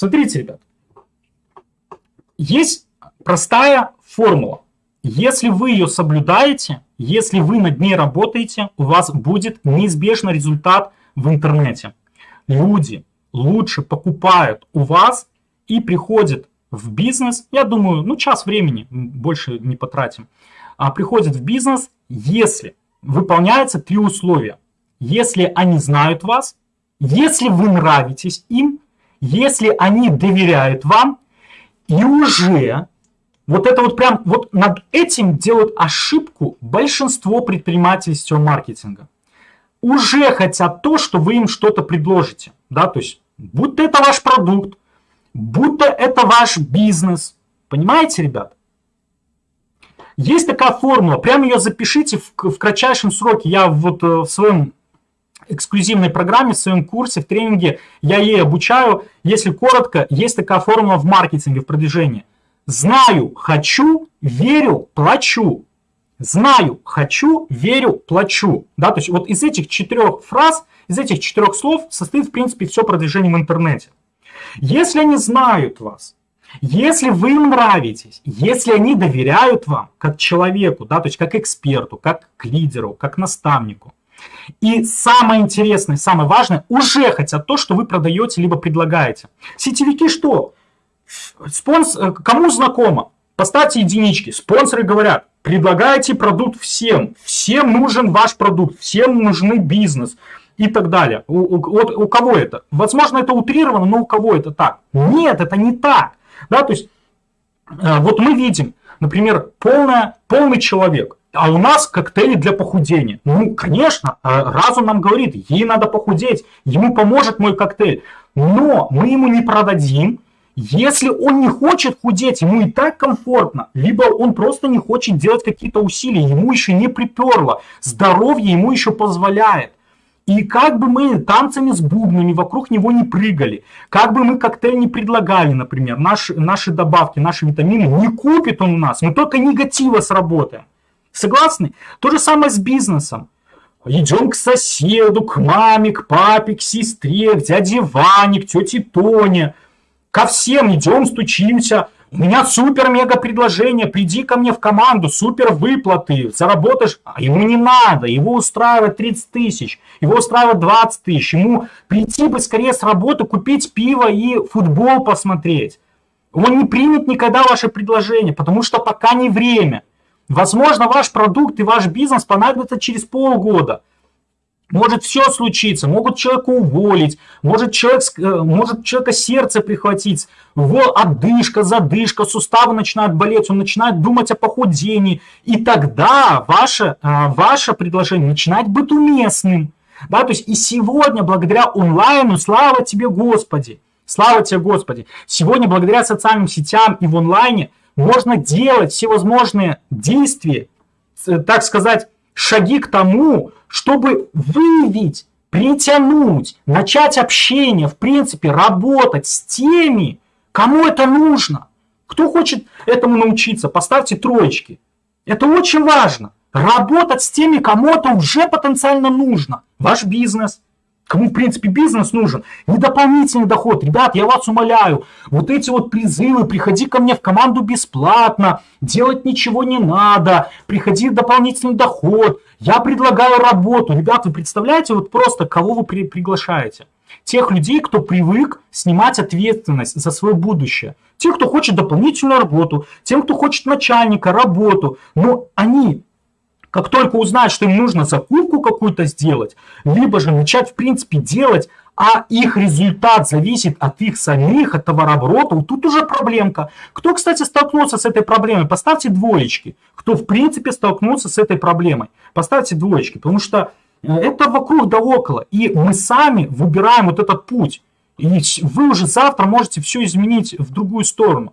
Смотрите, ребят, есть простая формула. Если вы ее соблюдаете, если вы над ней работаете, у вас будет неизбежно результат в интернете. Люди лучше покупают у вас и приходят в бизнес, я думаю, ну час времени, больше не потратим, а приходят в бизнес, если выполняются три условия. Если они знают вас, если вы нравитесь им, если они доверяют вам, и уже вот это вот прям, вот над этим делают ошибку большинство предпринимателей сетевого маркетинга. Уже хотят то, что вы им что-то предложите. Да, то есть, будто это ваш продукт, будто это ваш бизнес. Понимаете, ребят? Есть такая формула, прямо ее запишите в, в кратчайшем сроке. Я вот э, в своем эксклюзивной программе, в своем курсе, в тренинге, я ей обучаю. Если коротко, есть такая формула в маркетинге, в продвижении. Знаю, хочу, верю, плачу. Знаю, хочу, верю, плачу. Да, то есть вот из этих четырех фраз, из этих четырех слов состоит, в принципе, все продвижение в интернете. Если они знают вас, если вы им нравитесь, если они доверяют вам как человеку, да, то есть как эксперту, как к лидеру, как наставнику, и самое интересное, самое важное, уже хотят то, что вы продаете либо предлагаете. Сетевики что? Спонс... Э, кому знакомо? Поставьте единички. Спонсоры говорят, предлагайте продукт всем. Всем нужен ваш продукт, всем нужны бизнес и так далее. У, у, у, кого это? Возможно, это утрировано, но у кого это так? Нет, это не так. Да, то есть, э, вот мы видим, например, полная, полный человек, а у нас коктейли для похудения. Ну, конечно, э, разум нам говорит, ей надо похудеть, ему поможет мой коктейль. Но мы ему не продадим, если он не хочет худеть, ему и так комфортно, либо он просто не хочет делать какие-то усилия, ему еще не приперло, здоровье ему еще позволяет. И как бы мы танцами с бубнами вокруг него не прыгали, как бы мы коктейль не предлагали, например, наши, наши добавки, наши витамины, не купит он у нас, мы только негатива сработаем. Согласны? То же самое с бизнесом. Идем к соседу, к маме, к папе, к сестре, к дяде Ване, к тете Тоне. Ко всем идем, стучимся. У меня супер-мега предложение, приди ко мне в команду, супер выплаты, заработаешь. А ему не надо, его устраивает 30 тысяч, его устраивает 20 тысяч. Ему прийти бы скорее с работы, купить пиво и футбол посмотреть. Он не примет никогда ваше предложение, потому что пока не время. Возможно, ваш продукт и ваш бизнес понадобится через полгода. Может все случиться, могут человека уволить, может, человек, э, может человека сердце прихватить, его одышка, задышка, суставы начинают болеть, он начинает думать о похудении. И тогда ваше, э, ваше предложение начинает быть уместным. Да, то есть и сегодня, благодаря онлайну, слава тебе, Господи, слава тебе, Господи, сегодня, благодаря социальным сетям и в онлайне, можно делать всевозможные действия, э, так сказать, шаги к тому, чтобы выявить, притянуть, начать общение, в принципе, работать с теми, кому это нужно. Кто хочет этому научиться, поставьте троечки. Это очень важно. Работать с теми, кому это уже потенциально нужно. Ваш бизнес, кому, в принципе, бизнес нужен, не дополнительный доход. Ребят, я вас умоляю, вот эти вот призывы, приходи ко мне в команду бесплатно, делать ничего не надо, приходи дополнительный доход, я предлагаю работу. Ребят, вы представляете, вот просто кого вы при приглашаете? Тех людей, кто привык снимать ответственность за свое будущее. Тех, кто хочет дополнительную работу, тем, кто хочет начальника, работу. Но они как только узнают, что им нужно закупку какую-то сделать, либо же начать, в принципе, делать, а их результат зависит от их самих, от товарооборота, вот тут уже проблемка. Кто, кстати, столкнулся с этой проблемой? Поставьте двоечки. Кто, в принципе, столкнулся с этой проблемой? Поставьте двоечки, потому что э, это вокруг да около. И мы сами выбираем вот этот путь. И вы уже завтра можете все изменить в другую сторону.